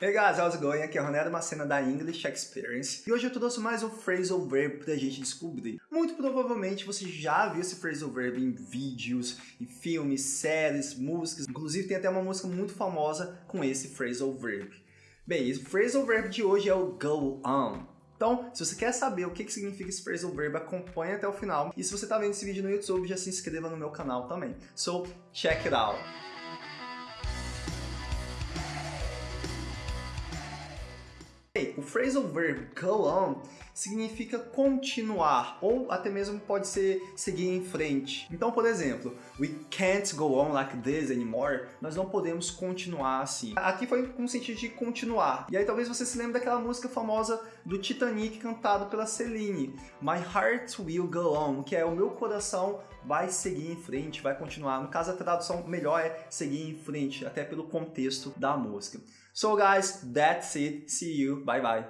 Hey guys, how's it going? Aqui é o Ronaldo Macena da English Experience e hoje eu trouxe mais um phrasal verb pra gente descobrir. Muito provavelmente você já viu esse phrasal verb em vídeos, em filmes, séries, músicas, inclusive tem até uma música muito famosa com esse phrasal verb. Bem, o phrasal verb de hoje é o go on. Então, se você quer saber o que, que significa esse phrasal verb, acompanhe até o final. E se você está vendo esse vídeo no YouTube, já se inscreva no meu canal também. So, check it out! O phrasal verb go on significa continuar, ou até mesmo pode ser seguir em frente. Então, por exemplo, we can't go on like this anymore, nós não podemos continuar assim. Aqui foi com o sentido de continuar. E aí talvez você se lembre daquela música famosa do Titanic cantado pela Celine, My Heart Will Go On, que é o meu coração vai seguir em frente, vai continuar. No caso, a tradução melhor é seguir em frente, até pelo contexto da música. So guys, that's it. See you. Bye bye.